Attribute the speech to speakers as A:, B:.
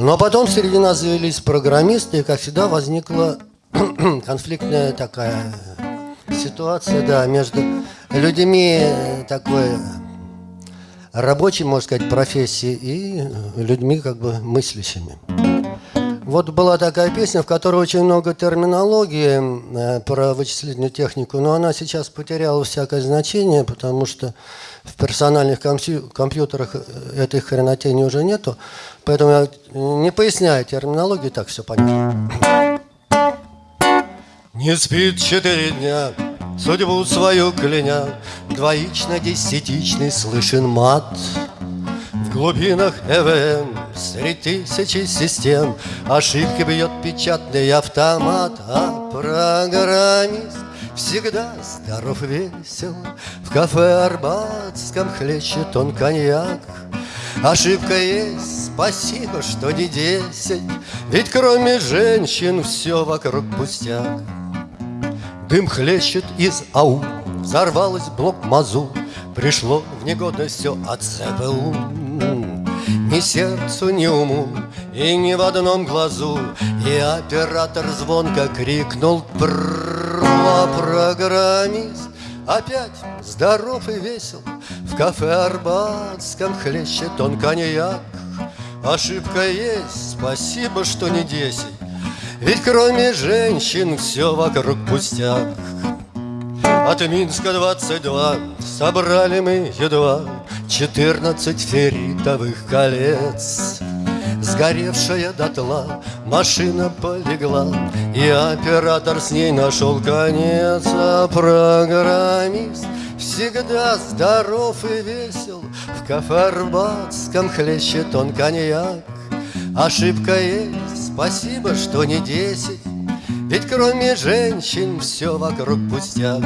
A: Но потом среди нас завелись программисты, и, как всегда, возникла конфликтная такая ситуация, да, между людьми такой рабочей, можно сказать, профессии и людьми как бы мыслящими. Вот была такая песня, в которой очень много терминологии э, про вычислительную технику, но она сейчас потеряла всякое значение, потому что в персональных компьютерах э, этой хренотени уже нету. Поэтому я не поясняю терминологию, так все понятно. Не спит четыре дня, судьбу свою кляня, Двоично-десятичный слышен мат. В глубинах ЭВМ среди тысячи систем Ошибки бьет печатный автомат, А программист всегда здоров весел. В кафе Арбатском хлещет он коньяк. Ошибка есть, спасибо, что не десять Ведь кроме женщин все вокруг пустяк. Дым хлещет из АУ, взорвалась блок МАЗУ, Пришло в негодность все от ЦБУ. Ни сердцу, ни уму, и ни в одном глазу И оператор звонко крикнул «Про программист!» Опять здоров и весел В кафе Арбатском хлещет он коньяк Ошибка есть, спасибо, что не десять ведь кроме женщин все вокруг пустяк От Минска 22 собрали мы едва Четырнадцать ферритовых колец. Сгоревшая дотла машина полегла И оператор с ней нашел конец. А программист всегда здоров и весел. В кафе Арбатском хлещет он коньяк. Ошибка есть, спасибо, что не десять. Ведь кроме женщин все вокруг пустяк